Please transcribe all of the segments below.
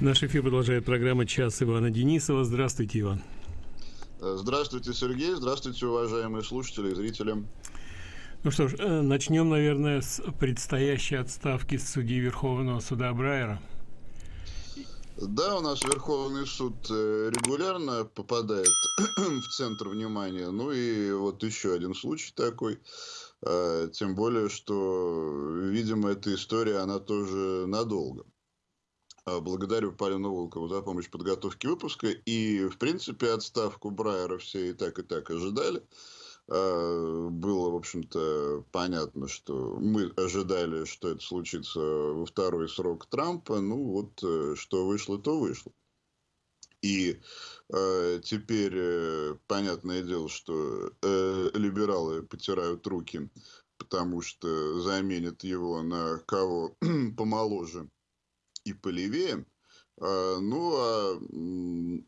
Наш эфир продолжает программа «Час Ивана Денисова». Здравствуйте, Иван. Здравствуйте, Сергей. Здравствуйте, уважаемые слушатели и зрители. Ну что ж, э, начнем, наверное, с предстоящей отставки судьи Верховного суда Брайера. Да, у нас Верховный суд э, регулярно попадает в центр внимания. Ну и вот еще один случай такой. Э, тем более, что, видимо, эта история, она тоже надолго. А, благодарю Полину Волкову за помощь в подготовке выпуска. И, в принципе, отставку Брайера все и так, и так ожидали. А, было, в общем-то, понятно, что мы ожидали, что это случится во второй срок Трампа. Ну, вот, э, что вышло, то вышло. И э, теперь э, понятное дело, что э, либералы потирают руки, потому что заменят его на кого помоложе и полевее. А, ну, а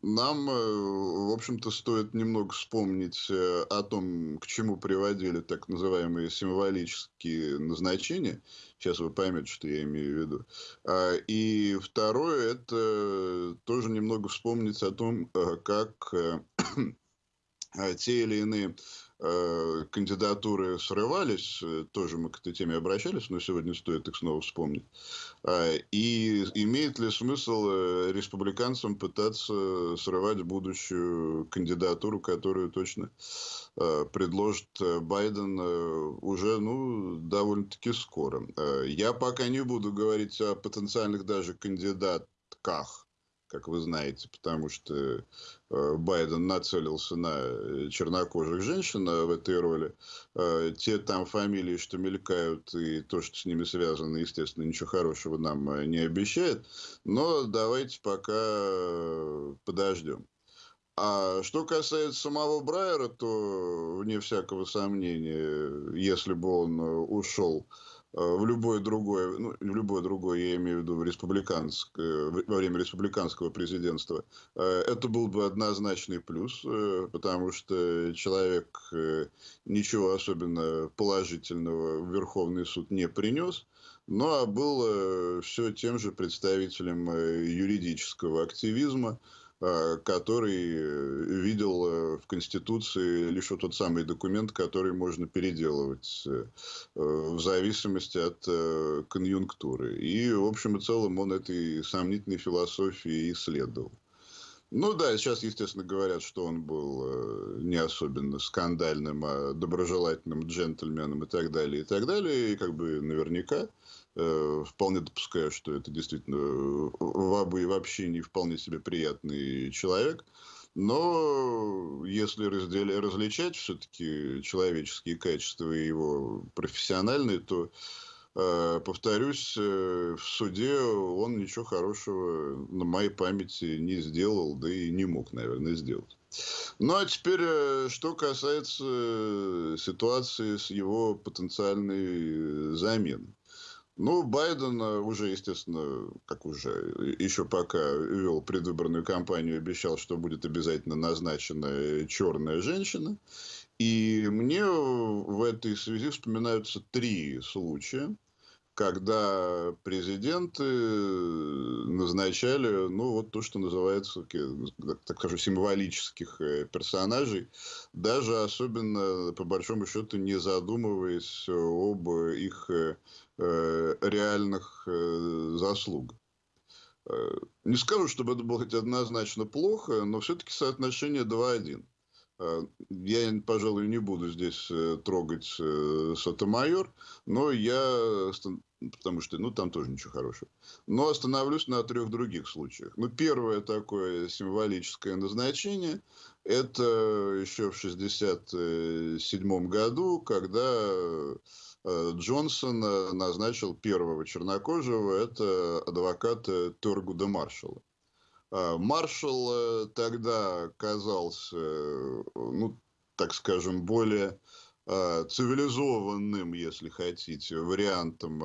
нам, э, в общем-то, стоит немного вспомнить э, о том, к чему приводили так называемые символические назначения. Сейчас вы поймете, что я имею в виду. А, и второе, это тоже немного вспомнить о том, э, как те или иные кандидатуры срывались, э, тоже мы к этой теме обращались, но сегодня стоит их снова вспомнить. А, и имеет ли смысл э, республиканцам пытаться срывать будущую кандидатуру, которую точно предложит Байден уже ну, довольно-таки скоро. Я пока не буду говорить о потенциальных даже кандидатках как вы знаете, потому что э, Байден нацелился на чернокожих женщин в этой роли. Э, те там фамилии, что мелькают, и то, что с ними связано, естественно, ничего хорошего нам э, не обещает. Но давайте пока подождем. А что касается самого Брайера, то, вне всякого сомнения, если бы он ушел Э, в любое другое, ну, в любое другое, я имею в виду в республиканское, во время республиканского президентства, э, это был бы однозначный плюс, э, потому что человек ничего особенно положительного в Верховный суд не принес, но был все тем же представителем юридического активизма, Э, который э, видел э, в Конституции лишь вот тот самый документ, который можно переделывать в зависимости от конъюнктуры. И, в общем и целом, он этой сомнительной философии исследовал. Ну да, сейчас, естественно, говорят, что он был не особенно скандальным, а доброжелательным джентльменом и так далее, и так далее. И как бы наверняка Э, вполне допускаю, что это действительно э, вабы и вообще не вполне себе приятный человек. Но если раздели, различать все-таки человеческие качества и его профессиональные, то, э, повторюсь, э, в суде он ничего хорошего на моей памяти не сделал, да и не мог, наверное, сделать. Ну, а теперь, э, что касается ситуации с его потенциальной заменой. Ну, Байден э, уже, естественно, как уже еще пока вел предвыборную кампанию, обещал, что будет обязательно назначена черная женщина. И мне в этой связи вспоминаются три случая, когда президенты назначали, ну, вот то, что называется, так скажу, символических э, персонажей, даже особенно, по большому счету, не задумываясь об их э, Э, реальных э, заслуг. Э, не скажу, чтобы это было однозначно плохо, но все-таки соотношение 2-1. Я, пожалуй, не буду здесь трогать Сотомайор, но я, потому что, ну, там тоже ничего хорошего. Но остановлюсь на трех других случаях. Ну, первое такое символическое назначение, это еще в 1967 году, когда Э, Джонсон э, назначил первого чернокожего, это адвокат Торгуда Маршалла. Э, Маршалл тогда казался, ну, так скажем, более цивилизованным, если хотите, вариантом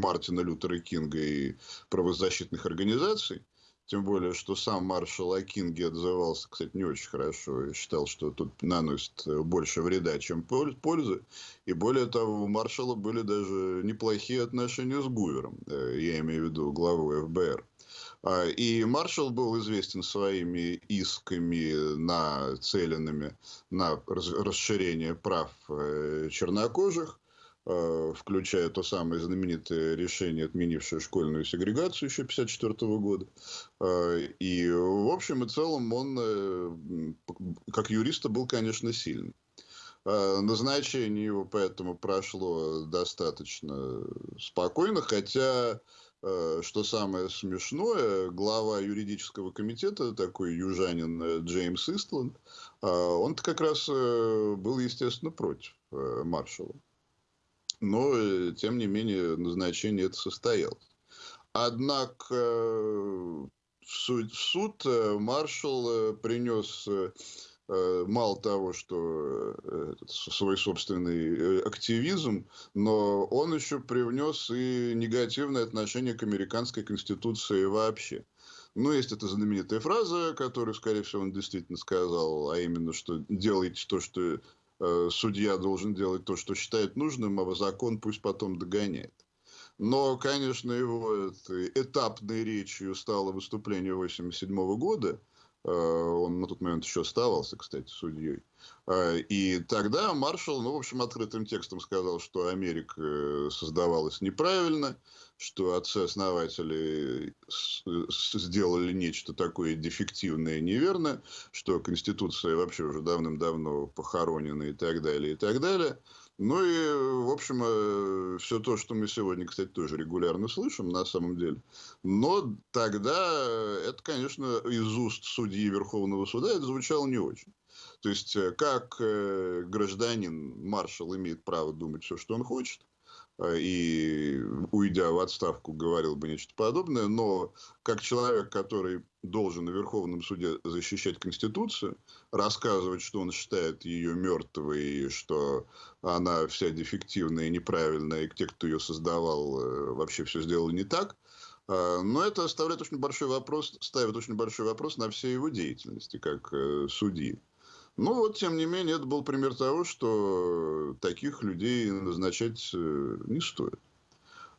Мартина Лютера Кинга и правозащитных организаций. Тем более, что сам маршал Акинги отзывался, кстати, не очень хорошо. И считал, что тут наносит больше вреда, чем пользы. И более того, у маршала были даже неплохие отношения с Гувером. Э, я имею в виду главу ФБР. А, и маршал был известен своими исками, нацеленными на расширение прав э, чернокожих Э, включая то самое знаменитое решение, отменившее школьную сегрегацию еще 1954 года. Э, и в общем и целом он, как юриста, был, конечно, сильный. Назначение его поэтому прошло достаточно спокойно, хотя, что самое смешное, глава юридического комитета, такой южанин Джеймс Истланд, он как раз был, естественно, против маршала но, э, тем не менее, назначение это состоялось. Однако э, в суд, э, маршал принес мало того, что свой собственный активизм, но он еще привнес и негативное отношение к американской конституции вообще. Ну, есть эта знаменитая фраза, которую, скорее всего, он действительно сказал, а именно, что делайте то, что Э, судья должен делать то, что считает нужным, а закон пусть потом догоняет. Но, конечно, его этапной речью стало выступление 1987 года. Э, он на тот момент еще оставался, кстати, судьей. Э, и тогда маршал, ну, в общем, открытым текстом сказал, что Америка создавалась неправильно, что отцы-основатели сделали нечто такое дефективное и неверное, что Конституция вообще уже давным-давно похоронена и так далее, и так далее. Ну и, в общем, э, все то, что мы сегодня, кстати, тоже регулярно слышим, на самом деле. Но тогда это, конечно, из уст судьи Верховного суда это звучало не очень. То есть, э, как э, гражданин, маршал имеет право думать все, что он хочет, Э, и, уйдя в отставку, говорил бы нечто подобное, но как человек, который должен на Верховном суде защищать Конституцию, рассказывать, что он считает ее мертвой, и что она вся дефективная и неправильная, и те, кто ее создавал, э, вообще все сделали не так, э, но это оставляет очень большой вопрос, ставит очень большой вопрос на всей его деятельности, как судьи. Ну вот, тем не менее, это был пример того, что таких людей назначать э, не стоит.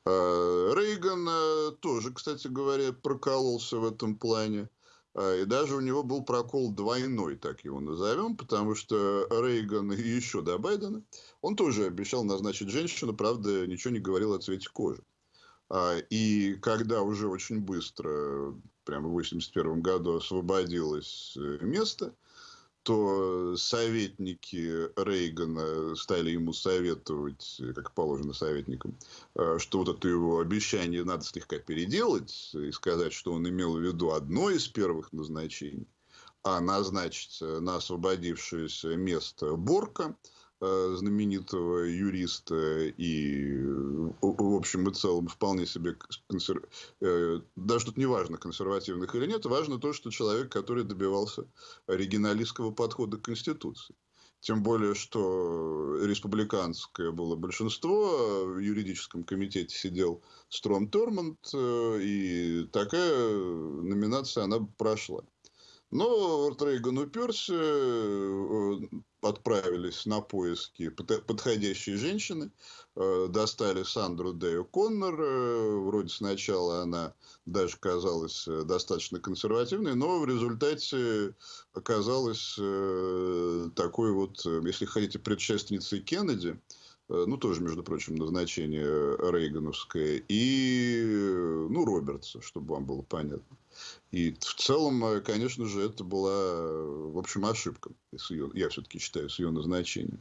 А, Рейган э, тоже, кстати говоря, прокололся в этом плане. А, и даже у него был прокол двойной, так его назовем, потому что Рейган и еще до Байдена, он тоже обещал назначить женщину, правда, ничего не говорил о цвете кожи. А, и когда уже очень быстро, прямо в 1981 году освободилось э, место – то советники Рейгана стали ему советовать, как положено советникам, э, что вот это его обещание надо слегка переделать и сказать, что он имел в виду одно из первых назначений, а назначить на освободившееся место Борка – знаменитого юриста и, в общем и целом, вполне себе консер... Э, даже тут не важно, консервативных или нет, важно то, что человек, который добивался оригиналистского подхода к Конституции. Тем более, что республиканское было большинство, в юридическом комитете сидел Стром Тормонд, э, и такая номинация, она прошла. Но Рейган уперся, отправились на поиски подходящей женщины, э, достали Сандру Дэю Коннор, э, вроде сначала она даже казалась э, достаточно консервативной, но в результате оказалась такой вот, если хотите, предшественницей Кеннеди, ну, тоже, между прочим, назначение Рейгановское, и, ну, Робертса, чтобы вам было понятно. И в целом, э, конечно же, это была, в общем, ошибка. С ее, я все-таки считаю, с ее назначением.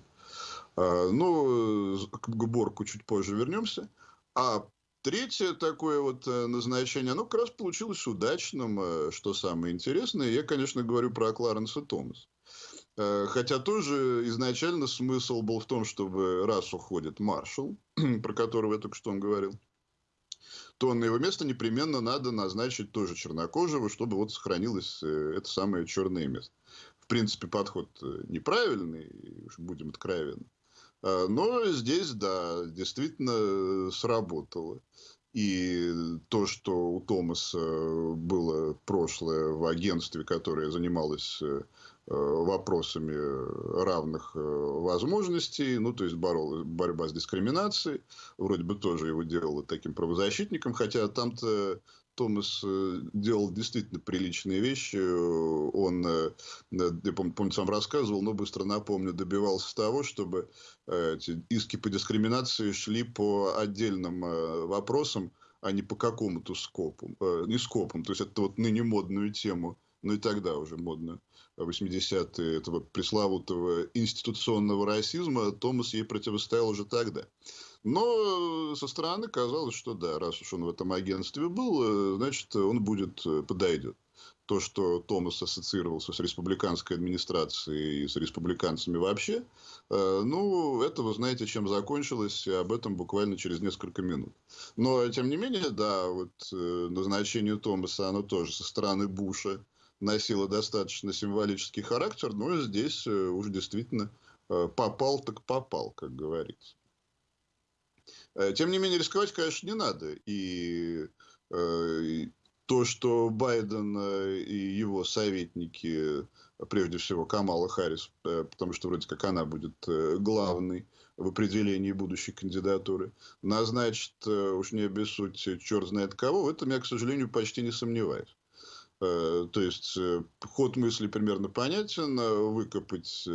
А, ну, к Борку чуть позже вернемся. А третье такое вот э, назначение, оно как раз получилось удачным, э, что самое интересное. Я, конечно, говорю про Кларенса Томаса. Хотя тоже изначально смысл был в том, чтобы раз уходит маршал, про которого я только что он говорил, то на его место непременно надо назначить тоже чернокожего, чтобы вот сохранилось э, это самое черное место. В принципе, подход э, неправильный, уж будем откровенны. Но здесь, да, действительно сработало. И то, что у Томаса было прошлое в агентстве, которое занималось вопросами равных возможностей, ну, то есть борол, борьба с дискриминацией, вроде бы тоже его делало таким правозащитником, хотя там-то Томас э, делал действительно приличные вещи. Он, э, я помню, сам рассказывал, но быстро напомню, добивался того, чтобы э, эти иски по дискриминации шли по отдельным вопросам, а не по какому-то скопу. Не скопам. То есть, это вот ныне модную тему, ну и тогда уже модную, 80-е, этого пресловутого институционного расизма, Томас ей противостоял уже тогда. Но со стороны казалось, что да, раз уж он в этом агентстве был, э, значит, он будет, э, подойдет. То, что Томас ассоциировался с республиканской администрацией и с республиканцами вообще, э, ну, это вы знаете, чем закончилось, об этом буквально через несколько минут. Но, тем не менее, да, вот назначение Томаса, оно тоже со стороны Буша носило достаточно символический характер, но здесь уж действительно попал так попал, как говорится. Э, тем не менее, рисковать, конечно, не надо. И, э, и то, что Байден э, и его советники, прежде всего Камала Харрис, потому что вроде как она будет главной в определении будущей кандидатуры, назначит, уж не обессудь, черт знает кого, в этом я, к сожалению, почти не сомневаюсь. То есть, ход мысли примерно понятен, выкопать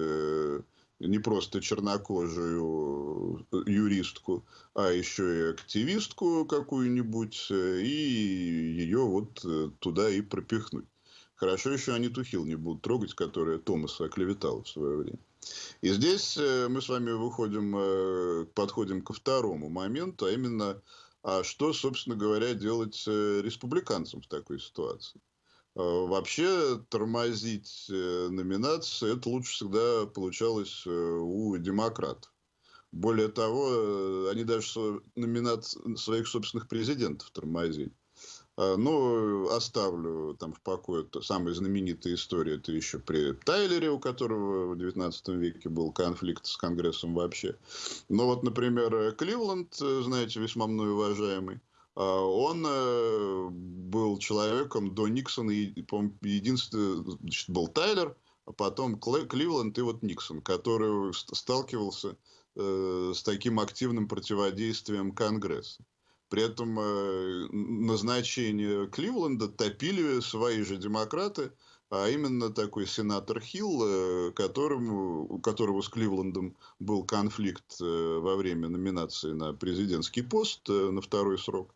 не просто чернокожую э, юристку, а еще и активистку какую-нибудь, э, и ее вот э, туда и пропихнуть. Хорошо еще они Тухил не будут трогать, которая Томаса оклеветала в свое время. И здесь мы с вами выходим, подходим ко второму моменту, а именно, а что, собственно говоря, делать республиканцам в такой ситуации. Э, вообще тормозить э, номинации, это лучше всегда получалось э, у демократов. Более того, они даже номинат своих собственных президентов тормозили. Но оставлю там в покое самая знаменитая история, это еще при Тайлере, у которого в 19 веке был конфликт с Конгрессом вообще. Но вот, например, Кливленд, знаете, весьма мной уважаемый, а, он э, был человеком до Никсона, единственный значит, был Тайлер, а потом Кливленд и вот Никсон, который сталкивался э, с таким активным противодействием Конгресса. При этом э, назначение Кливленда топили свои же демократы, а именно такой сенатор Хилл, которому, у которого с Кливлендом был конфликт во время номинации на президентский пост на второй срок.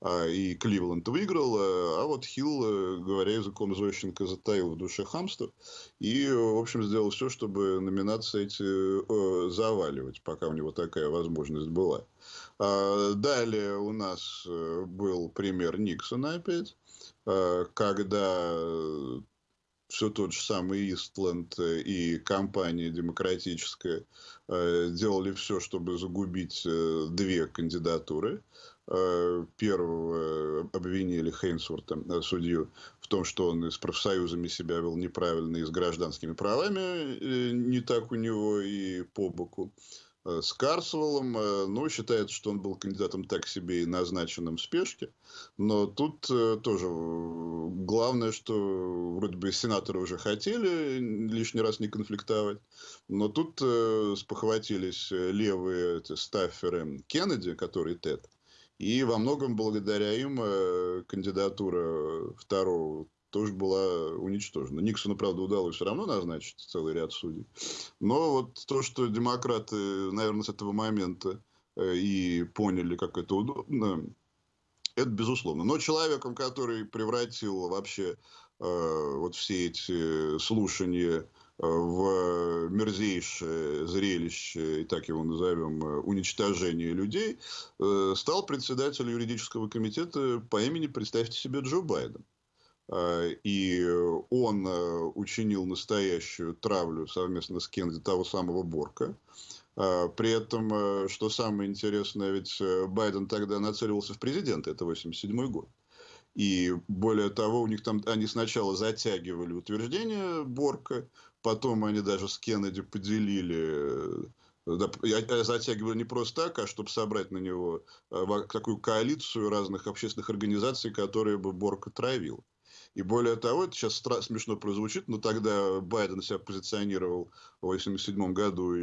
А, и Кливленд выиграл, а, а вот Хилл, э, говоря языком Зощенко, затаил в душе хамство и, в общем, сделал все, чтобы номинации эти э, заваливать, пока у него такая возможность была. А, далее у нас э, был пример Никсона опять, когда все тот же самый Истленд и компания демократическая делали все, чтобы загубить две кандидатуры. Э, первого обвинили Хейнсворта, э, судью, в том, что он с профсоюзами себя вел неправильно, и с гражданскими правами э, не так у него и по боку. С Карсвеллом, ну, считается, что он был кандидатом так себе и назначенным в спешке. Но тут тоже главное, что вроде бы сенаторы уже хотели лишний раз не конфликтовать. Но тут спохватились левые эти, стафферы Кеннеди, который Тед и во многом благодаря им э, кандидатура второго тоже была уничтожена. Никсону, правда, удалось все равно назначить целый ряд судей. Но вот то, что демократы, наверное, с этого момента э, и поняли, как это удобно, это безусловно. Но человеком, который превратил вообще э, вот все эти слушания в мерзейшее зрелище, и так его назовем, уничтожение людей, э, стал председатель юридического комитета по имени, представьте себе, Джо Байден. И он э, учинил настоящую травлю совместно с Кеннеди того самого Борка. При этом, э, что самое интересное, ведь Байден тогда нацеливался в президенты, это 87 год. И более того, у них там они сначала затягивали утверждение Борка, Потом они даже с Кеннеди поделили я затягиваю не просто так, а чтобы собрать на него такую коалицию разных общественных организаций, которые бы Борг отравил. И более того, это сейчас смешно прозвучит, но тогда Байден себя позиционировал в 1987 году,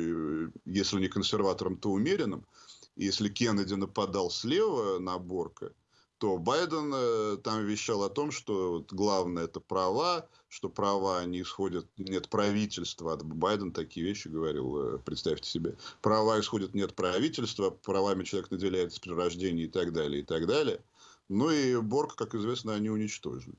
если не консерватором, то умеренным. И если Кеннеди нападал слева на Борка, то Байден э, там вещал о том, что вот, главное это права, что права не исходят не от правительства. Байден такие вещи говорил, э, представьте себе. Права исходят не от правительства, правами человек наделяется при рождении и так далее, и так далее. Ну и Борг, как известно, они уничтожили.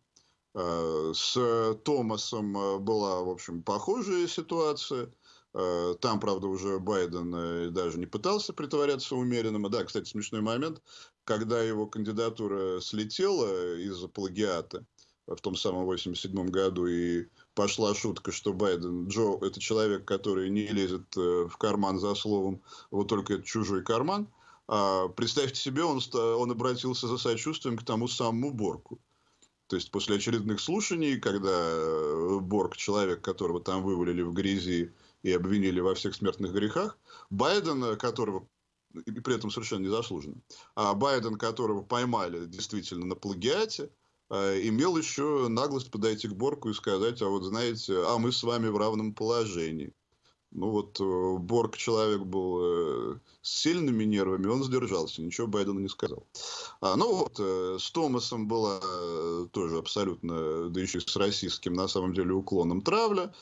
Э, с Томасом э, была, в общем, похожая ситуация. Э, там, правда, уже Байден даже не пытался притворяться умеренным. Да, кстати, смешной момент, когда его кандидатура слетела из-за плагиата в том самом 87 году, и пошла шутка, что Байден, Джо, это человек, который не лезет в карман за словом, вот только это чужой карман. А представьте себе, он, он обратился за сочувствием к тому самому Борку. То есть после очередных слушаний, когда э, Борг, человек, которого там вывалили в грязи и обвинили во всех смертных грехах, Байден, э, которого и при этом совершенно незаслуженно, а Байден, которого поймали действительно на плагиате, э, имел еще наглость подойти к Борку и сказать, а вот знаете, а мы с вами в равном положении. Ну вот э, Борг человек был э, с сильными нервами, он сдержался, ничего Байдену не сказал. А, ну вот, с Томасом была тоже абсолютно, да еще с российским, на самом деле, уклоном травля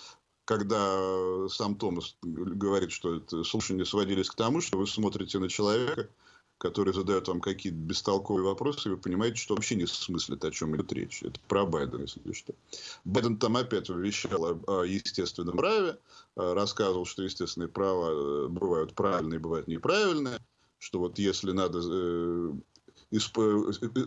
когда сам Томас говорит, что это слушания сводились к тому, что вы смотрите на человека, который задает вам какие-то бестолковые вопросы, и вы понимаете, что вообще не смыслит, о чем идет речь. Это про Байдена, если что. Байден там опять вещал о, о естественном праве, э, рассказывал, что естественные права э, бывают правильные, бывают неправильные, что вот если надо э,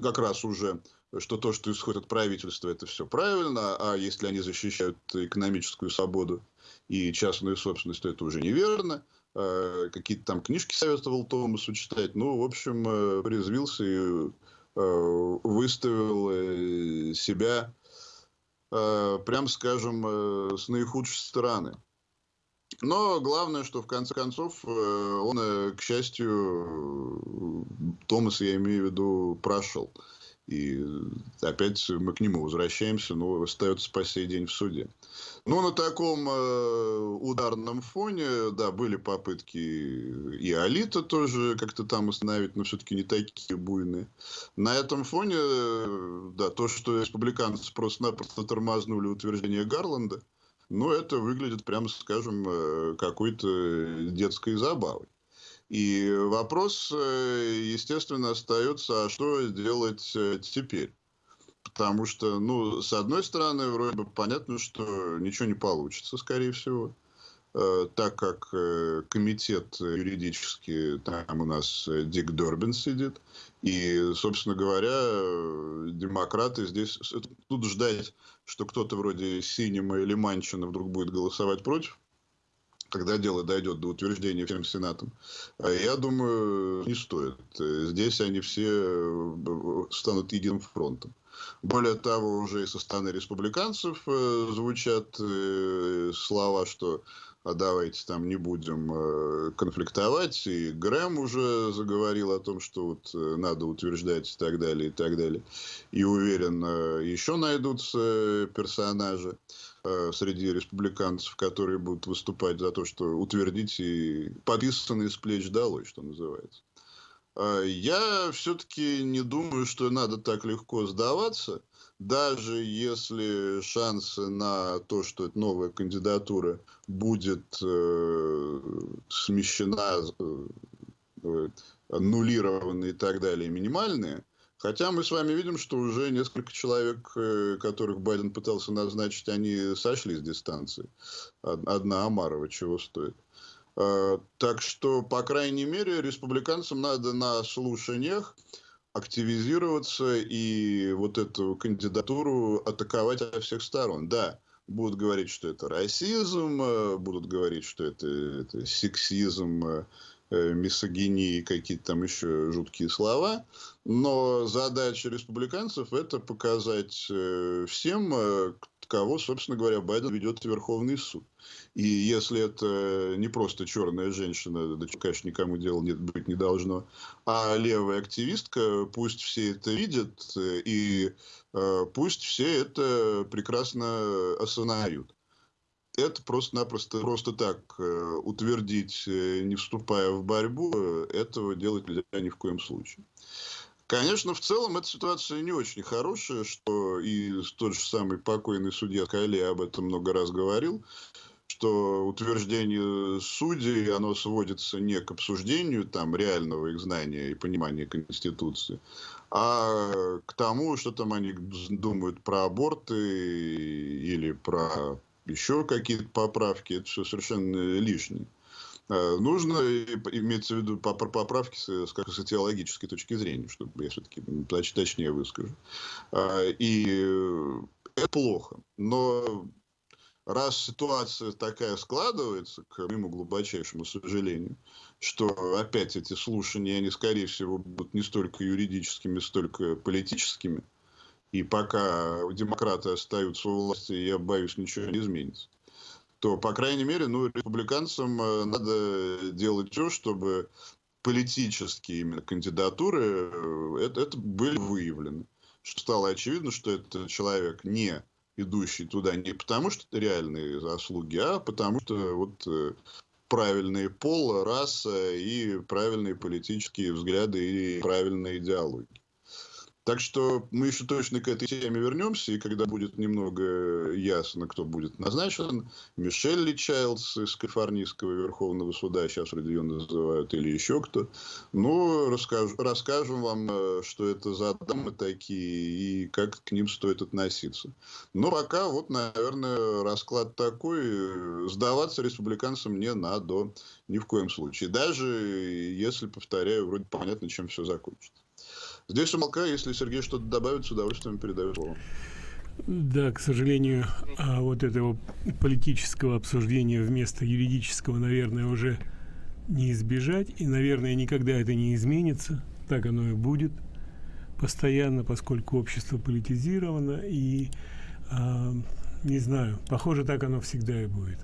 как раз уже что то, что исходит от правительства, это все правильно, а если они защищают экономическую свободу и частную собственность, то это уже неверно. Э, какие-то там книжки советовал Томасу читать. Ну, в общем, э, призвился и э, выставил себя, прям скажем, с наихудшей стороны. Но главное, что в конце концов он, к счастью, Томас, я имею в виду, прошел. И опять мы к нему возвращаемся, но остается по сей день в суде. Ну, на таком э, ударном фоне, да, были попытки и Алита тоже как-то там остановить, но все-таки не такие буйные. На этом фоне, э, да, то, что республиканцы просто-напросто тормознули утверждение Гарланда, ну, это выглядит, прямо скажем, э, какой-то детской забавой. И вопрос, э, естественно, остается, а что делать э, теперь? Потому что, ну, с одной стороны, вроде бы понятно, что ничего не получится, скорее всего. Э, так как комитет юридический, там у нас Дик Дорбин сидит. И, собственно говоря, демократы здесь... Тут ждать, что кто-то вроде Синема или Манчина вдруг будет голосовать против, когда дело дойдет до утверждения всем Сенатом, а я думаю, не стоит. Здесь они все э, станут единым фронтом. Более того, уже и со стороны республиканцев э, звучат э, слова, что а давайте там не будем конфликтовать. И Грэм уже заговорил о том, что вот надо утверждать и так далее, и так далее. И уверен, еще найдутся персонажи. Э, среди республиканцев, которые будут выступать за то, что утвердить и подписанные с плеч долой, что называется. Э, я все-таки не думаю, что надо так легко сдаваться, даже если шансы на то, что эта новая кандидатура будет э, смещена, э, аннулирована и так далее, минимальные – Хотя мы с вами видим, что уже несколько человек, э, которых Байден пытался назначить, они сошли с дистанции. Одна Амарова чего стоит. А, так что, по крайней мере, республиканцам надо на слушаниях активизироваться и вот эту кандидатуру атаковать со всех сторон. Да, будут говорить, что это расизм, э, будут говорить, что это, это сексизм, э, мисогинии, какие-то там еще жуткие слова. Но задача республиканцев это показать э, всем, э, кого, собственно говоря, Байден ведет Верховный суд. И если это не просто черная женщина, да, конечно, никому дела нет, быть не должно, а левая активистка, пусть все это видят, и э, пусть все это прекрасно осознают это просто-напросто просто так э, утвердить, э, не вступая в борьбу, э, этого делать нельзя ни в коем случае. Конечно, в целом эта ситуация не очень хорошая, что и тот же самый покойный судья Кали об этом много раз говорил, что утверждение судей, оно сводится не к обсуждению там реального их знания и понимания Конституции, а к тому, что там они думают про аборты или про еще какие-то поправки, это все совершенно лишнее. А, нужно иметь в виду поправки с, как с теологической точки зрения, чтобы я все-таки точнее выскажу. А, и это плохо. Но раз ситуация такая складывается, к моему глубочайшему сожалению, что опять эти слушания, они, скорее всего, будут не столько юридическими, столько политическими, и пока демократы остаются у власти, я боюсь, ничего не изменится, то, по крайней мере, ну, республиканцам э, надо делать все, чтобы политические именно кандидатуры э, это, это были выявлены. Что стало очевидно, что это человек не идущий туда не потому, что это реальные заслуги, а потому что вот э, правильный пол, раса и правильные политические взгляды и правильная идеология. Так что мы еще точно к этой теме вернемся, и когда будет немного ясно, кто будет назначен, Мишель Ли Чайлдс из Калифорнийского Верховного Суда, сейчас вроде ее называют, или еще кто, ну, расскажу, расскажем вам, э, что это за дамы такие, и как к ним стоит относиться. Но пока, вот, наверное, расклад такой, сдаваться республиканцам не надо ни в коем случае. Даже если, повторяю, вроде понятно, чем все закончится. Здесь умолкаю, если Сергей что-то добавит, с удовольствием передаю слово. Да, к сожалению, а вот этого политического обсуждения вместо юридического, наверное, уже не избежать. И, наверное, никогда это не изменится. Так оно и будет постоянно, поскольку общество политизировано. И, э, не знаю, похоже, так оно всегда и будет.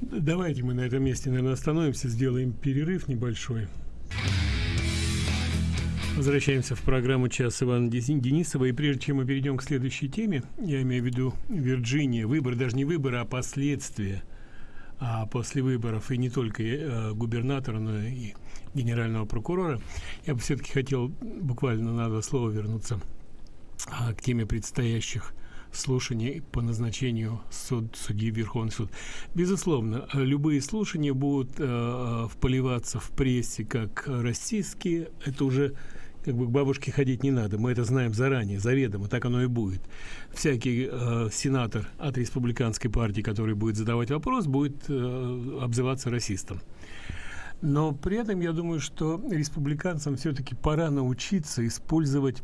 Давайте мы на этом месте, наверное, остановимся, сделаем перерыв небольшой. Возвращаемся в программу «Час» Ивана Денисова. И прежде чем мы перейдем к следующей теме, я имею в виду Вирджиния, выбор, даже не выбор, а последствия а после выборов, и не только э, губернатора, но и генерального прокурора, я бы все-таки хотел буквально на два слова вернуться а, к теме предстоящих слушаний по назначению суд, судьи Верховный суд. Безусловно, любые слушания будут э, э вполиваться в прессе как российские, это уже как бы к бабушке ходить не надо. Мы это знаем заранее, заведомо, так оно и будет. Всякий э, сенатор от республиканской партии, который будет задавать вопрос, будет э, обзываться расистом. Но при этом я думаю, что республиканцам все-таки пора научиться использовать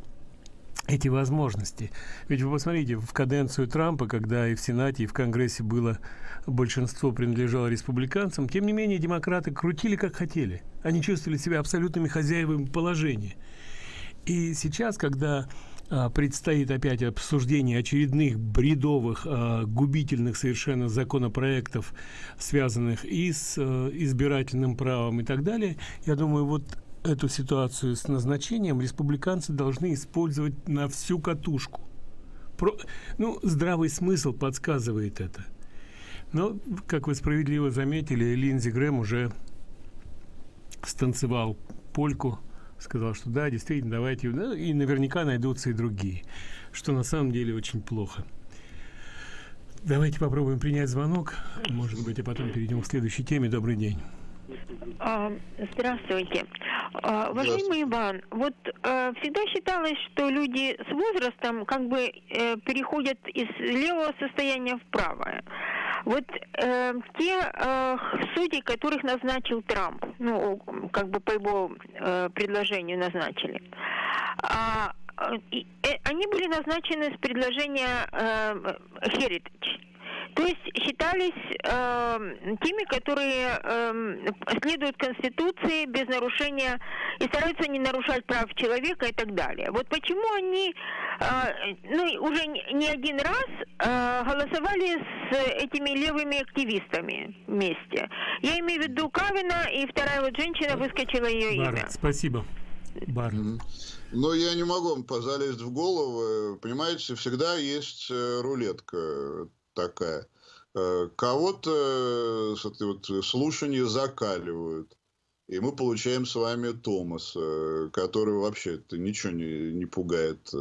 эти возможности. Ведь вы посмотрите, в каденцию Трампа, когда и в Сенате, и в Конгрессе было большинство принадлежало республиканцам, тем не менее демократы крутили как хотели. Они чувствовали себя абсолютными хозяевами положения. И сейчас, когда а, предстоит опять обсуждение очередных бредовых, а, губительных совершенно законопроектов, связанных и с а, избирательным правом и так далее, я думаю, вот эту ситуацию с назначением республиканцы должны использовать на всю катушку. Про, ну, здравый смысл подсказывает это. Но, как вы справедливо заметили, Линдзи Грэм уже станцевал польку сказал, что да, действительно, давайте, ну, и наверняка найдутся и другие, что на самом деле очень плохо. Давайте попробуем принять звонок, может быть, а потом перейдем к следующей теме. Добрый день. А, здравствуйте. А, уважаемый Иван, вот э, всегда считалось, что люди с возрастом как бы э, переходят из левого состояния в правое. Вот э, те э, судьи, которых назначил Трамп, ну, как бы по его э, предложению назначили, а, и, э, они были назначены с предложения э, Heritage. То есть считались э, теми, которые э, следуют Конституции без нарушения и стараются не нарушать прав человека и так далее. Вот почему они э, ну, уже не один раз э, голосовали с этими левыми активистами вместе. Я имею в виду Кавина, и вторая вот женщина выскочила ее Бар, имя. Спасибо. Бар. Но я не могу вам залезть в голову. Понимаете, всегда есть э, рулетка такая. Э, кого-то вот слушания закаливают. И мы получаем с вами Томаса, который вообще ничего не, не пугает,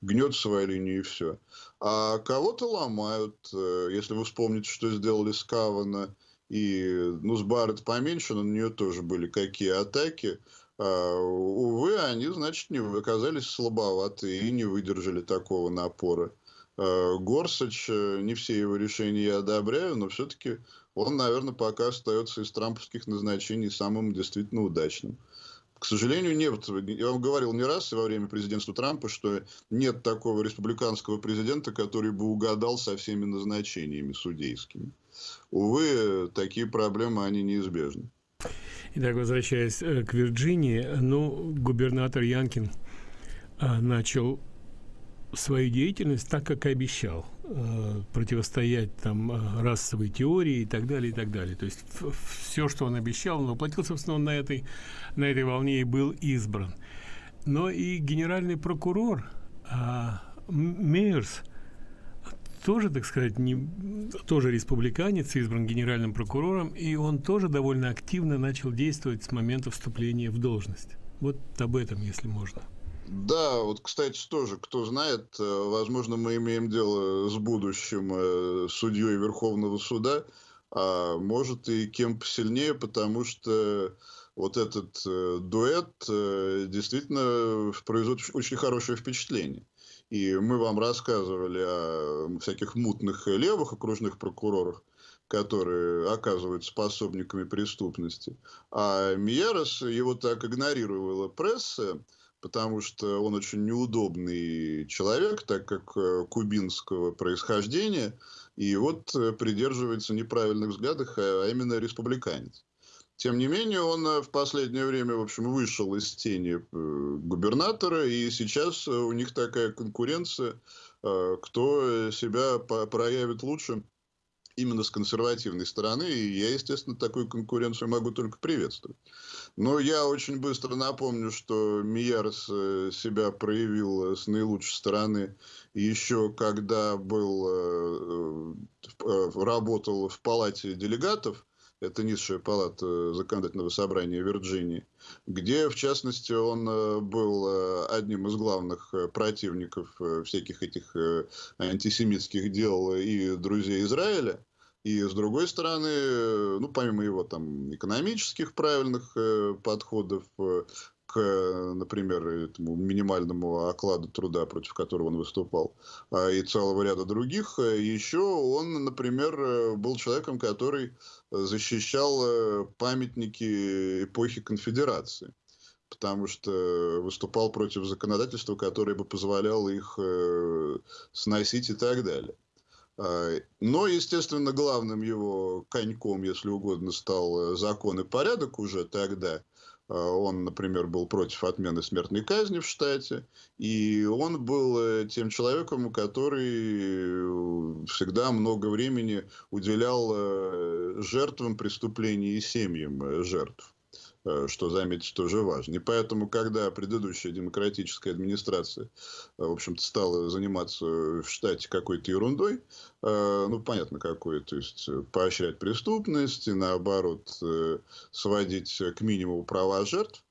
гнет свою линию и все. А кого-то ломают, если вы вспомните, что сделали с Кавана, и ну, с Барретт поменьше, но на нее тоже были какие атаки. А, увы, они, значит, не оказались слабоваты и не выдержали такого напора. А, Горсач, не все его решения я одобряю, но все-таки он, наверное, пока остается из трамповских назначений самым действительно удачным. К сожалению, нет. Я вам говорил не раз во время президентства Трампа, что нет такого республиканского президента, который бы угадал со всеми назначениями судейскими. Увы, такие проблемы, они неизбежны. Итак, возвращаясь э, к Вирджинии, ну, губернатор Янкин а, начал свою деятельность так, как и обещал. Э, противостоять там э, расовой теории и так далее, и так далее. То есть все, что он обещал, он воплотил, собственно, он на этой, на этой волне и был избран. Но и генеральный прокурор а, Мейерс тоже, так сказать, не, тоже республиканец, избран генеральным прокурором, и он тоже довольно активно начал действовать с момента вступления в должность. Вот об этом, если можно. Да, вот, кстати, тоже, кто знает, э, возможно, мы имеем дело с будущим э, судьей Верховного суда, а может и кем посильнее, потому что вот этот э, дуэт действительно производит очень хорошее впечатление. И мы вам рассказывали о всяких мутных левых окружных прокурорах, которые оказываются пособниками преступности. А Миерос его так игнорировала пресса, потому что он очень неудобный человек, так как э, кубинского происхождения, и вот э, придерживается неправильных взглядов, а именно республиканец. Тем не менее, он э, в последнее время, в общем, вышел из тени губернатора, и сейчас у них такая конкуренция, кто себя проявит лучше именно с консервативной стороны, и я, естественно, такую конкуренцию могу только приветствовать. Но я очень быстро напомню, что Миярс э, себя проявил с наилучшей стороны еще когда был, э, э, работал в палате делегатов, это низшая палата законодательного собрания Вирджинии, где, в частности, он был одним из главных противников всяких этих антисемитских дел и друзей Израиля. И с другой стороны, ну, помимо его там экономических правильных э, подходов э, к, например, этому минимальному окладу труда, против которого он выступал, э, и целого ряда других, э, еще он, например, э, был человеком, который защищал э, памятники эпохи конфедерации потому что выступал против законодательства, которое бы позволяло их э, сносить и так далее. А, но, естественно, главным его коньком, если угодно, стал э, закон и порядок уже тогда. А, он, например, был против отмены смертной казни в штате. И он был э, тем человеком, который э, всегда много времени уделял жертвам преступлений и семьям жертв. Э, что, заметить, тоже важно. И поэтому, когда предыдущая демократическая администрация, э, в общем-то, стала заниматься в штате какой-то ерундой, э, ну, понятно, какой, то есть поощрять преступность и, наоборот, сводить к минимуму права жертв,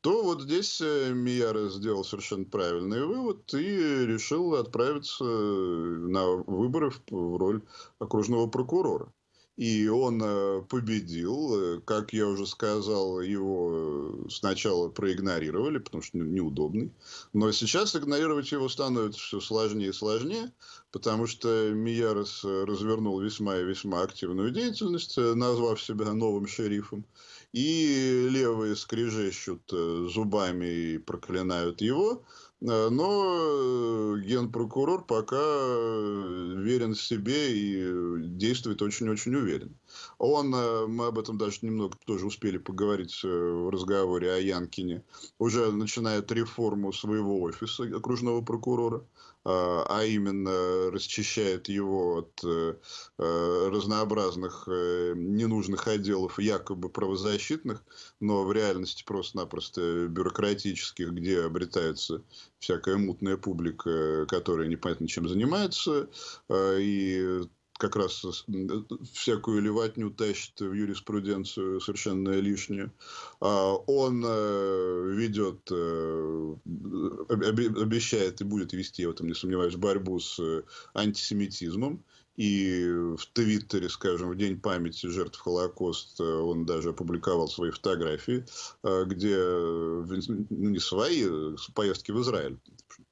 то вот здесь Мияра сделал совершенно правильный вывод и решил отправиться на выборы в роль окружного прокурора. И он э, победил. Э, как я уже сказал, его э, сначала проигнорировали, потому что неудобный. Но сейчас игнорировать его становится все сложнее и сложнее, потому что Миярос развернул весьма и весьма активную деятельность, назвав себя новым шерифом. И левые скрежещут зубами и проклинают его. Но генпрокурор пока верен себе и действует очень-очень уверенно. Он, мы об этом даже немного тоже успели поговорить в разговоре о Янкине, уже начинает реформу своего офиса окружного прокурора. А, а именно расчищает его от э, э, разнообразных э, ненужных отделов якобы правозащитных, но в реальности просто-напросто бюрократических, где обретается всякая мутная публика, которая непонятно чем занимается, и как раз всякую леватню тащит в юриспруденцию совершенно лишнее. А он э, ведет, э, обещает и будет вести, я в этом не сомневаюсь, борьбу с э, антисемитизмом. И в Твиттере, скажем, в День памяти жертв Холокоста он даже опубликовал свои фотографии, где ну, не свои, поездки в Израиль,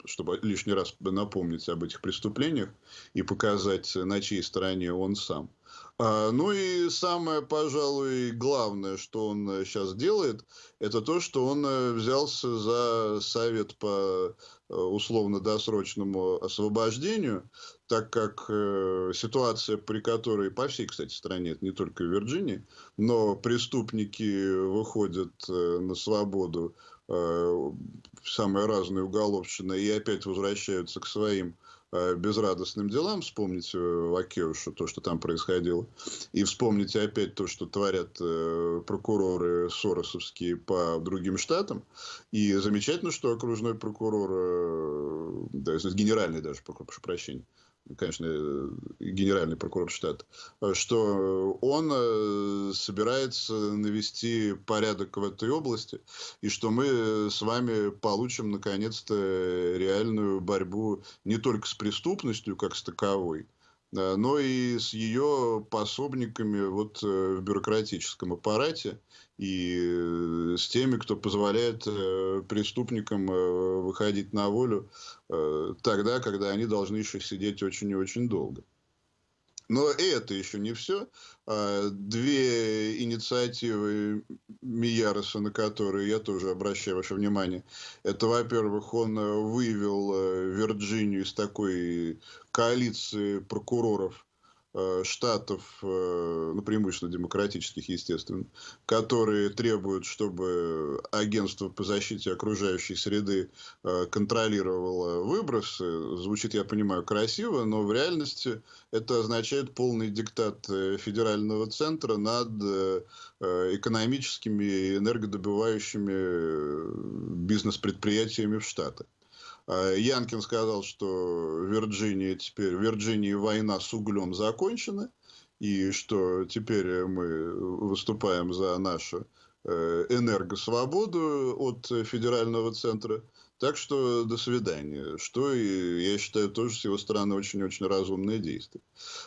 чтобы лишний раз напомнить об этих преступлениях и показать, на чьей стороне он сам. А, ну и самое, пожалуй, главное, что он сейчас делает, это то, что он э, взялся за совет по э, условно-досрочному освобождению, так как э, ситуация, при которой по всей, кстати, стране, это не только в Вирджинии, но преступники выходят э, на свободу э, самые разные уголовщины и опять возвращаются к своим Э, безрадостным делам, вспомните Лакеуша, то, что там происходило, и вспомните опять то, что творят э, прокуроры соросовские по другим штатам, и замечательно, что окружной прокурор, э, да, генеральный даже, прошу прощения, конечно, э, генеральный прокурор штата, что он э, собирается навести порядок в этой области, и что мы с вами получим, наконец-то, реальную борьбу не только с преступностью, как с таковой, но и с ее пособниками вот э, в бюрократическом аппарате и э, с теми, кто позволяет э, преступникам выходить на волю тогда, когда они должны еще сидеть очень и очень долго. Но это еще не все. А, две инициативы Мияроса, на которые я тоже обращаю ваше внимание. Это, во-первых, он вывел Вирджинию из такой коалиции прокуроров, Э, штатов, э, ну, преимущественно демократических, естественно, которые требуют, чтобы агентство по защите окружающей среды э, контролировало выбросы. Звучит, я понимаю, красиво, но в реальности это означает полный диктат федерального центра над экономическими и энергодобывающими бизнес-предприятиями в Штатах. А, Янкин сказал, что Вирджиния теперь, Вирджинии война с углем закончена, и что теперь мы выступаем за нашу э, энергосвободу от федерального центра. Так что до свидания. Что, я считаю, тоже с его стороны очень-очень разумное действие.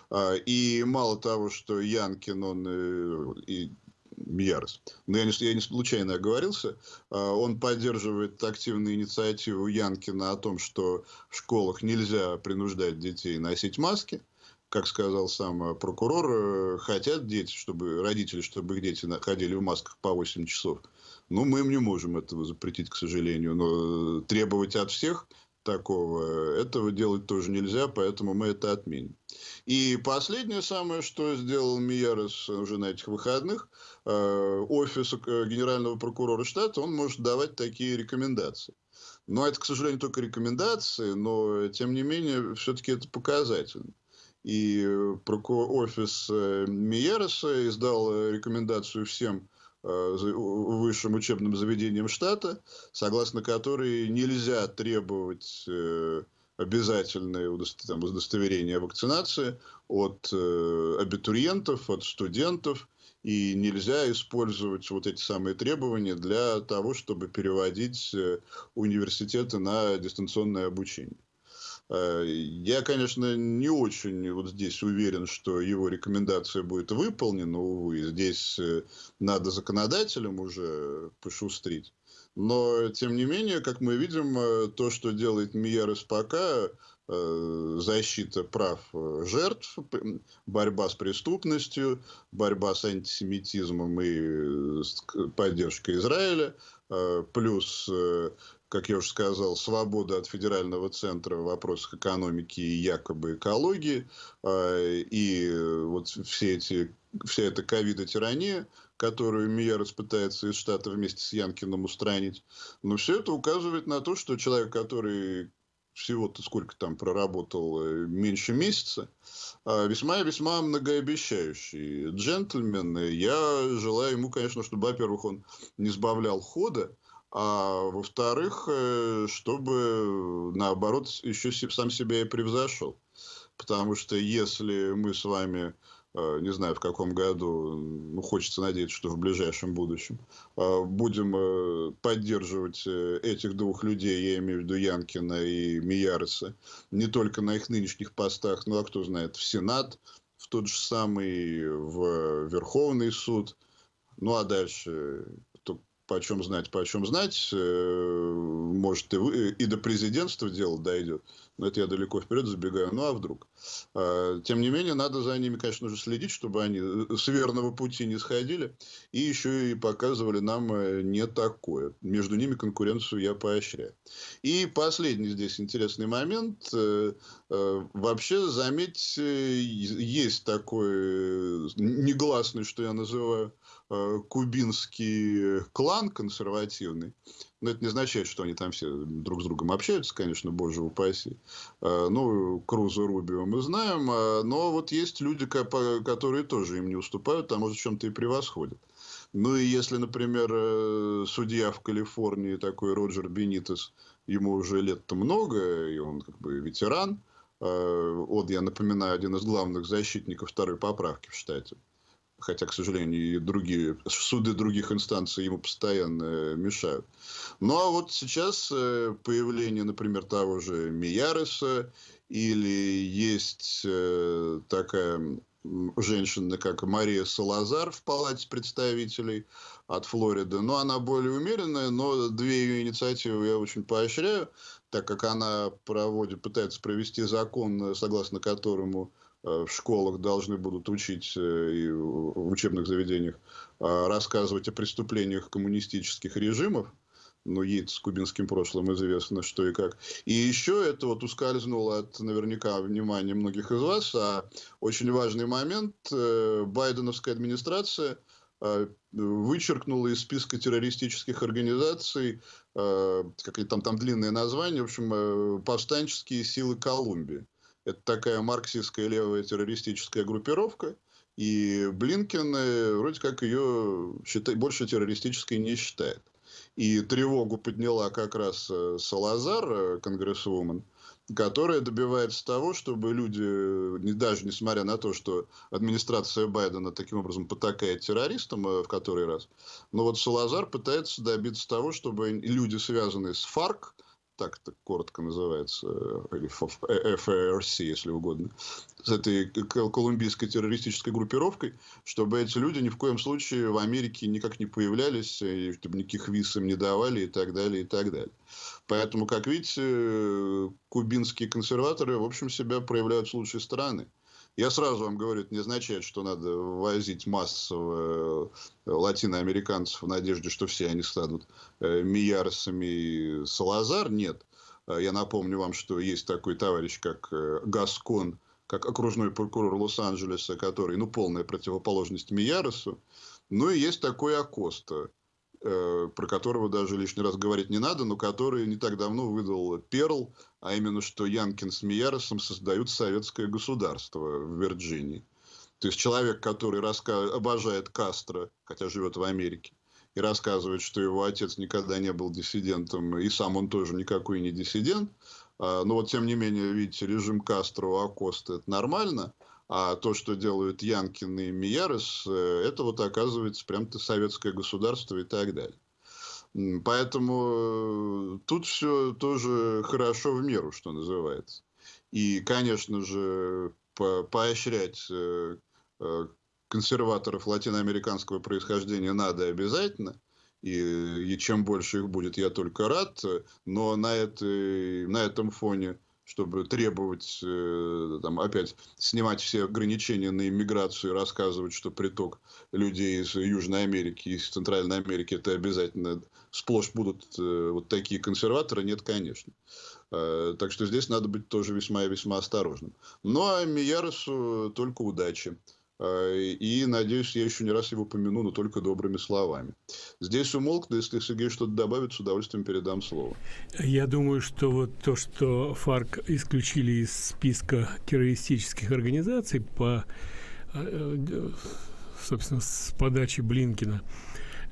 А, и мало того, что Янкин, он э, и Мьярос. Но я не, я не случайно оговорился. А, он поддерживает активную инициативу Янкина о том, что в школах нельзя принуждать детей носить маски. Как сказал сам прокурор, э, хотят дети, чтобы родители, чтобы их дети ходили в масках по 8 часов. Ну, мы им не можем этого запретить, к сожалению. Но требовать от всех такого, этого делать тоже нельзя, поэтому мы это отменим. И последнее самое, что сделал Миярос уже на этих выходных, э, офис э, генерального прокурора штата, он может давать такие рекомендации. Но это, к сожалению, только рекомендации, но, тем не менее, все-таки это показательно. И офис э, Миереса издал рекомендацию всем высшим учебным заведениям штата, согласно которой нельзя требовать обязательное удостоверение вакцинации от э, абитуриентов, от студентов, и нельзя использовать вот эти самые требования для того, чтобы переводить э, университеты на дистанционное обучение. Э, я, конечно, не очень вот здесь уверен, что его рекомендация будет выполнена, увы. Здесь надо законодателям уже пошустрить. Но, тем не менее, как мы видим, э, то, что делает Миерес пока, э, защита прав э, жертв, борьба с преступностью, борьба с антисемитизмом и поддержка Израиля, плюс как я уже сказал, свобода от федерального центра в вопросах экономики и якобы экологии, э, и вот все эти, вся эта ковида-тирания, которую Миярос пытается из штата вместе с Янкиным устранить. Но все это указывает на то, что человек, который всего-то сколько там проработал, э, меньше месяца, весьма-весьма многообещающий джентльмен. Я желаю ему, конечно, чтобы, во-первых, он не сбавлял хода, а во-вторых, э, чтобы, наоборот, еще сам себя и превзошел. Потому что если мы с вами, э, не знаю в каком году, ну, хочется надеяться, что в ближайшем будущем, э, будем поддерживать этих двух людей, я имею в виду Янкина и Мияреса, не только на их нынешних постах, ну а кто знает, в Сенат, в тот же самый, в Верховный суд, ну а дальше почем знать, почем знать, э, может и, вы, и до президентства дело дойдет. Но это я далеко вперед забегаю. Ну а вдруг? А, тем не менее, надо за ними, конечно же, следить, чтобы они э, с верного пути не сходили. И еще и показывали нам э, не такое. Между ними конкуренцию я поощряю. И последний здесь интересный момент. Вообще, заметьте, есть такой негласный, что я называю, кубинский клан консервативный. Но это не означает, что они там все друг с другом общаются, конечно, боже упаси. Э, ну, Круза Рубио мы знаем. А, но вот есть люди, которые тоже им не уступают, а может, чем-то и превосходят. Ну, и если, например, э, судья в Калифорнии, такой Роджер Бенитес, ему уже лет-то много, и он как бы ветеран. Вот, я напоминаю, один из главных защитников второй поправки в штате хотя, к сожалению, и другие суды других инстанций ему постоянно э, мешают. Ну, а вот сейчас э, появление, например, того же Мияреса, или есть э, такая женщина, как Мария Салазар в Палате представителей от Флориды. Но она более умеренная, но две ее инициативы я очень поощряю, так как она проводит, пытается провести закон, согласно которому в школах должны будут учить э, и в учебных заведениях а, рассказывать о преступлениях коммунистических режимов. Ну, ей с кубинским прошлым известно, что и как. И еще это вот ускользнуло от наверняка внимания многих из вас. А очень важный момент. Э, Байденовская администрация вычеркнула из списка террористических организаций, как там, там длинное название, в общем, повстанческие силы Колумбии. Это такая марксистская левая террористическая группировка. И Блинкен э, вроде как ее считает, больше террористической не считает. И тревогу подняла как раз э, Салазар, э, конгрессвумен, которая добивается того, чтобы люди, даже несмотря на то, что администрация Байдена таким образом потакает террористам в который раз, но вот Салазар пытается добиться того, чтобы люди, связанные с ФАРК, так это коротко называется, э, или FARC, если угодно, с этой колумбийской террористической группировкой, чтобы эти люди ни в коем случае в Америке никак не появлялись, и чтобы никаких виз им не давали и так далее, и так далее. Поэтому, как видите, э, кубинские консерваторы, в общем, себя проявляют с лучшей стороны. Я сразу вам говорю, это не означает, что надо возить массово э, латиноамериканцев в надежде, что все они станут э, Миярсами Салазар. Нет. Э, я напомню вам, что есть такой товарищ, как Гаскон, как окружной прокурор Лос-Анджелеса, который, ну, полная противоположность Мияросу. Ну, и есть такой Акоста, про которого даже лишний раз говорить не надо, но который не так давно выдал Перл, а именно, что Янкин с Мияросом создают советское государство в Вирджинии. То есть человек, который раска... обожает Кастро, хотя живет в Америке, и рассказывает, что его отец никогда не был диссидентом, и сам он тоже никакой не диссидент. А, но вот, тем не менее, видите, режим Кастро у Акоста – это нормально – а то, что делают Янкин и Миярес, э, это вот оказывается прям-то советское государство и так далее. Поэтому э, тут все тоже хорошо в меру, что называется. И, конечно же, по поощрять э, консерваторов латиноамериканского происхождения надо обязательно. И, и чем больше их будет, я только рад. Но на, этой, на этом фоне чтобы требовать, э, там, опять снимать все ограничения на иммиграцию и рассказывать, что приток людей из Южной Америки, из Центральной Америки, это обязательно сплошь будут э, вот такие консерваторы, нет, конечно. Э, так что здесь надо быть тоже весьма и весьма осторожным. Ну, а Мияросу только удачи. Э, и, надеюсь, я еще не раз его помяну, но только добрыми словами. Здесь умолк, да если Сергей что-то добавит, с удовольствием передам слово. Я думаю, что вот то, что ФАРК исключили из списка террористических организаций по, э, собственно, с подачи Блинкина,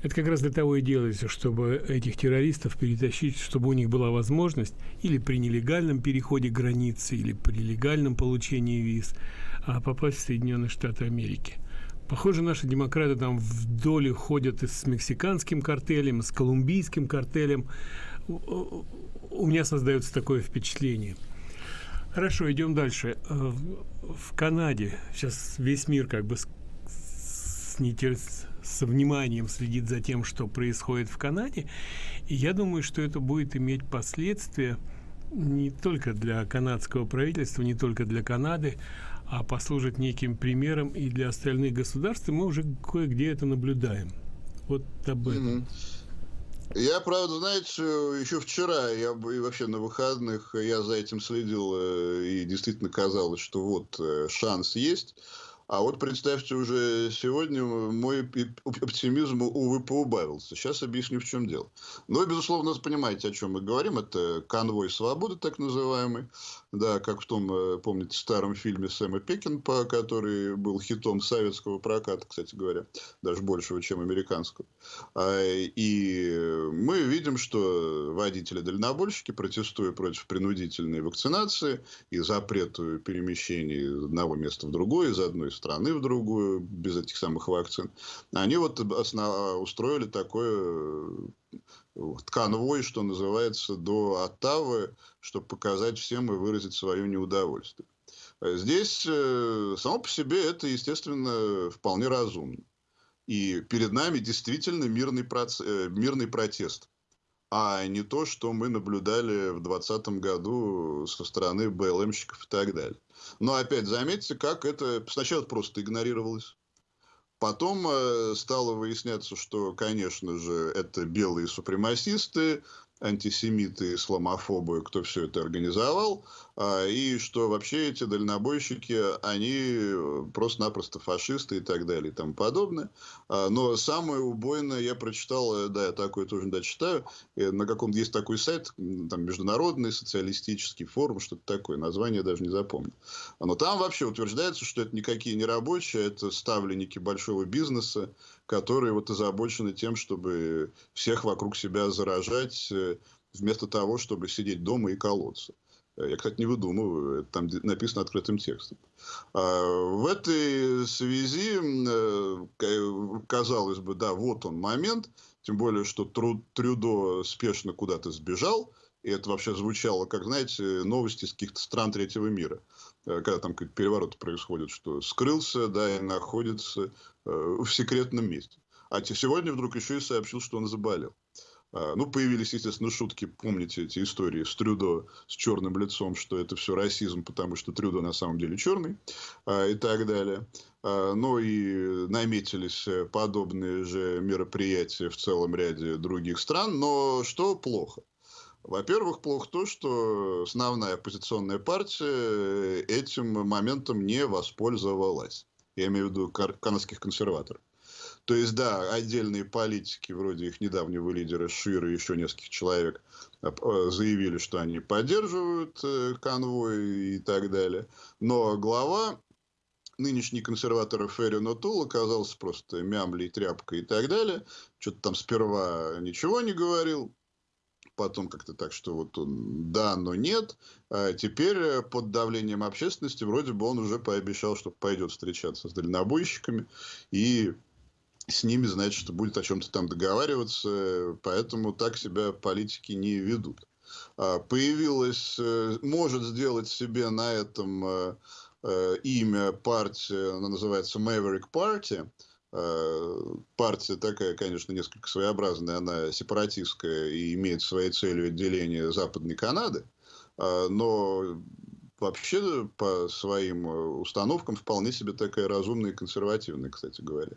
это как раз для того и делается, чтобы этих террористов перетащить, чтобы у них была возможность или при нелегальном переходе границы, или при легальном получении виз – а попасть в Соединенные Штаты Америки. Похоже, наши демократы там вдоль ходят и с мексиканским картелем, и с колумбийским картелем. У меня создается такое впечатление. Хорошо, идем дальше. Э, в Канаде сейчас весь мир как бы с, с, нетер... со вниманием следит за тем, что происходит в Канаде. И я думаю, что это будет иметь последствия не только для канадского правительства, не только для Канады, а послужит неким примером и для остальных государств, и мы уже кое-где это наблюдаем. Вот об этом. Я, правда, знаете, еще вчера, я и вообще на выходных, я за этим следил, э, и действительно казалось, что вот э, шанс есть. А вот представьте, уже сегодня мой оптимизм, увы, поубавился. Сейчас объясню, в чем дело. Но, безусловно, понимаете, о чем мы говорим. Это конвой свободы, так называемый. Да, как в том, э, помните, старом фильме Сэма Пекинпа, который был хитом советского проката, кстати говоря, даже большего, чем американского. А, и мы видим, что водители-дальнобойщики, протестуя против принудительной вакцинации и запрету перемещений из одного места в другое, из одной страны в другую, без этих самых вакцин, они вот основ... устроили такое конвой, что называется, до Оттавы, чтобы показать всем и выразить свое неудовольствие. Здесь э, само по себе это, естественно, вполне разумно. И перед нами действительно мирный, проц... Э, мирный протест, а не то, что мы наблюдали в 2020 году со стороны БЛМщиков и так далее. Но опять заметьте, как это сначала просто игнорировалось. Потом э, стало выясняться, что, конечно же, это белые супремасисты, антисемиты, исламофобы, кто все это организовал, а, и что вообще эти дальнобойщики, они просто-напросто фашисты и так далее и тому подобное. А, но самое убойное я прочитал, э, да, я такое тоже да, читаю, на каком-то есть такой сайт, там, Международный социалистический форум, что-то такое, название даже не запомнил. Но там вообще утверждается, что это никакие не рабочие, это ставленники большого бизнеса, которые вот озабочены тем, чтобы всех вокруг себя заражать, э, вместо того, чтобы сидеть дома и колоться. Э, я, кстати, не выдумываю, это там написано открытым текстом. А в этой связи, э, казалось бы, да, вот он момент, тем более, что Трюдо спешно куда-то сбежал, и это вообще звучало, как, знаете, новости из каких-то стран третьего мира. Когда там какие-то перевороты происходят, что скрылся, да, и находится Э, в секретном месте. А сегодня вдруг еще и сообщил, что он заболел. А, ну, появились, естественно, шутки, помните эти истории с Трюдо с черным лицом, что это все расизм, потому что Трюдо на самом деле черный а, и так далее. А, ну и наметились подобные же мероприятия в целом ряде других стран. Но что плохо? Во-первых, плохо то, что основная оппозиционная партия этим моментом не воспользовалась. Я имею в виду канадских консерваторов. То есть, да, отдельные политики, вроде их недавнего лидера Шира и еще нескольких человек, э, заявили, что они поддерживают э, конвой и так далее. Но глава нынешний консерватор Ферри Нотул оказался просто мямлей, тряпкой и так далее. Что-то там сперва ничего не говорил, потом как-то так, что вот он да, но нет. А теперь э, под давлением общественности вроде бы он уже пообещал, что пойдет встречаться с дальнобойщиками и с ними, значит, будет о чем-то там договариваться, поэтому так себя политики не ведут. А появилась, э, может сделать себе на этом э, имя партия, она называется Maverick Party, Э, партия такая, конечно, несколько своеобразная, она сепаратистская и имеет своей целью отделение Западной Канады. А, но вообще по своим э, установкам вполне себе такая разумная и консервативная, кстати говоря.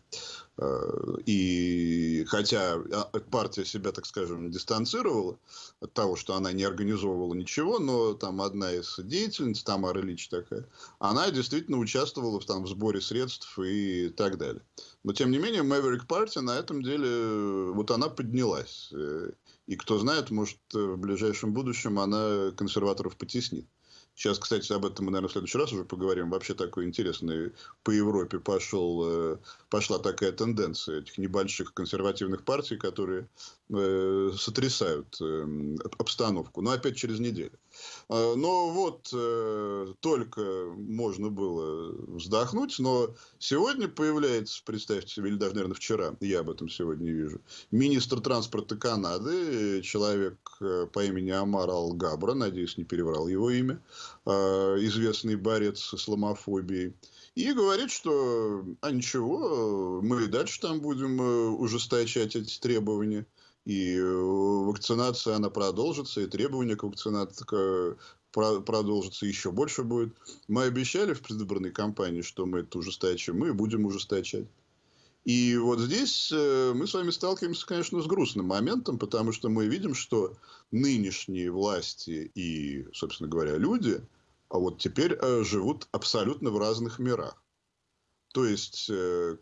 А, и хотя а, партия себя, так скажем, дистанцировала от того, что она не организовывала ничего, но там одна из деятельниц, Тамара Ильич такая, она действительно участвовала в, там, в сборе средств и так далее. Но, тем не менее, Maverick Party на этом деле, э, вот она поднялась. Э, и кто знает, может, в ближайшем будущем она консерваторов потеснит. Сейчас, кстати, об этом мы, наверное, в следующий раз уже поговорим. Вообще такой интересный по Европе пошел, э, пошла такая тенденция этих небольших консервативных партий, которые э, сотрясают э, обстановку. Но опять через неделю. А, но вот э, только можно было вздохнуть, но сегодня появляется, представьте себе, или даже, наверное, вчера, я об этом сегодня вижу, министр транспорта Канады, человек э, по имени Амар Алгабра, надеюсь, не переврал его имя, известный борец с исламофобией, и говорит, что а ничего, мы и дальше там будем э, ужесточать эти требования и э, вакцинация, она продолжится, и требования к вакцинации продолжится, еще больше будет. Мы обещали в предвыборной кампании, что мы это ужесточим, мы будем ужесточать. И вот здесь э, мы с вами сталкиваемся, конечно, с грустным моментом, потому что мы видим, что нынешние власти и, собственно говоря, люди, а вот теперь э, живут абсолютно в разных мирах. То есть,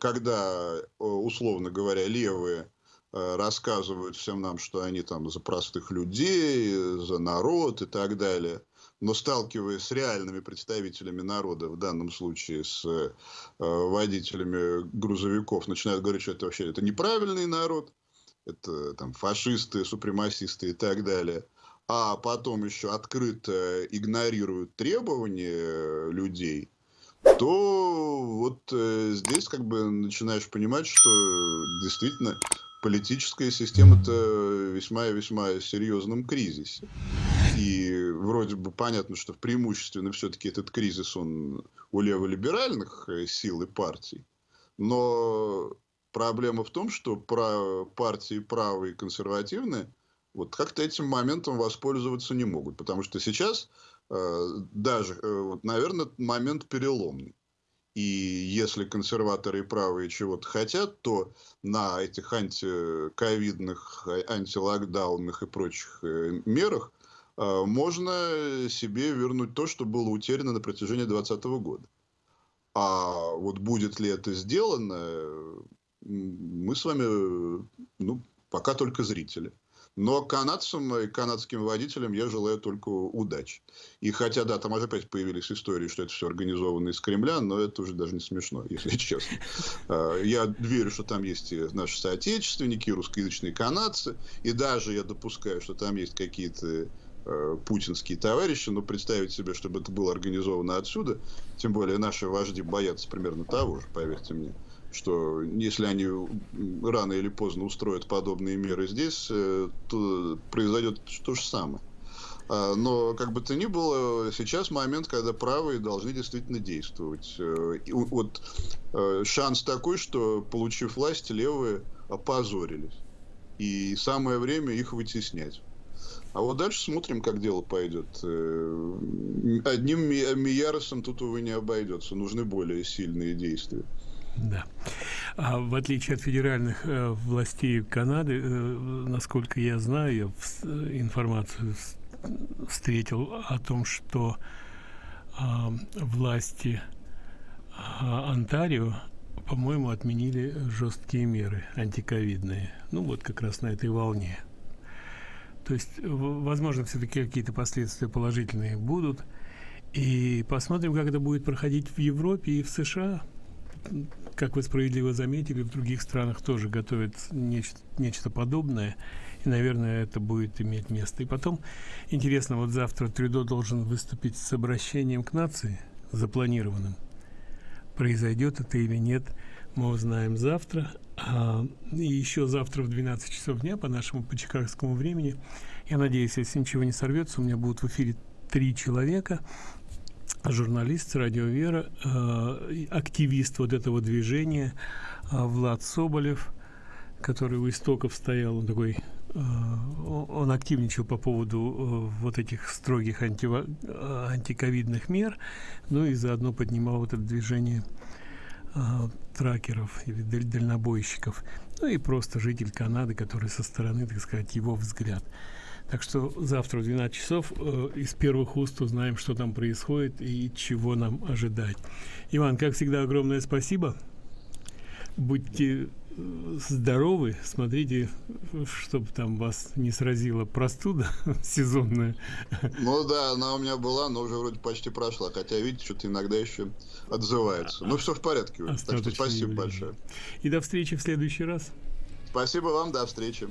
когда, условно говоря, левые Э, рассказывают всем нам, что они там за простых людей, за народ и так далее. Но сталкиваясь с реальными представителями народа, в данном случае с э, водителями грузовиков, начинают говорить, что это вообще это неправильный народ, это там фашисты, супремасисты и так далее. А потом еще открыто игнорируют требования людей, то вот э, здесь как бы начинаешь понимать, что действительно политическая система-то весьма и весьма серьезном кризисе. И вроде бы понятно, что преимущественно все-таки этот кризис, он у леволиберальных э, сил и партий. Но проблема в том, что партии правые и консервативные вот как-то этим моментом воспользоваться не могут. Потому что сейчас э, даже, э, вот, наверное, момент переломный. И если консерваторы и правые чего-то хотят, то на этих антиковидных, антилокдаунных и прочих э, мерах э, можно себе вернуть то, что было утеряно на протяжении 2020 года. А вот будет ли это сделано, мы с вами, ну, пока только зрители. Но канадцам и канадским водителям я желаю только удачи. И хотя, да, там опять появились истории, что это все организовано из Кремля, но это уже даже не смешно, если честно. А, я верю, что там есть наши соотечественники, русскоязычные канадцы, и даже я допускаю, что там есть какие-то э, путинские товарищи, но представить себе, чтобы это было организовано отсюда, тем более наши вожди боятся примерно того же, поверьте мне что если они рано или поздно устроят подобные меры здесь, э, то произойдет то же самое. А, но, как бы то ни было, сейчас момент, когда правые должны действительно действовать. Э, и вот э, шанс такой, что, получив власть, левые опозорились. И самое время их вытеснять. А вот дальше смотрим, как дело пойдет. Одним Мияросом тут, увы, не обойдется. Нужны более сильные действия. Да. А в отличие от федеральных э, властей Канады, э, насколько я знаю, я в, информацию встретил о том, что э, власти э, Онтарио, по-моему, отменили жесткие меры антиковидные. Ну вот как раз на этой волне. То есть, возможно, все-таки какие-то последствия положительные будут. И посмотрим, как это будет проходить в Европе и в США как вы справедливо заметили, в других странах тоже готовят нечто, нечто подобное. И, наверное, это будет иметь место. И потом, интересно, вот завтра Трюдо должен выступить с обращением к нации, запланированным. Произойдет это или нет, мы узнаем завтра. А, и еще завтра в 12 часов дня по нашему по чикагскому времени. Я надеюсь, если ничего не сорвется, у меня будут в эфире три человека журналист радио Вера, э, активист вот этого движения э, Влад Соболев, который у истоков стоял, он такой э, он активничал по поводу вот этих строгих анти, антиковидных мер, ну и заодно поднимал вот это движение тракеров или дальнобойщиков, ну и просто житель Канады, который со стороны, так сказать, его взгляд. Так что завтра в 12 часов э, из первых уст узнаем, что там происходит и чего нам ожидать. Иван, как всегда, огромное спасибо. Будьте э, здоровы, смотрите, чтобы там вас не сразила простуда сезонная. Ну да, она у меня была, но уже вроде почти прошла. Хотя, видите, что-то иногда еще отзывается. Ну, все в порядке. Так что спасибо большое. И до встречи в следующий раз. Спасибо вам, до встречи.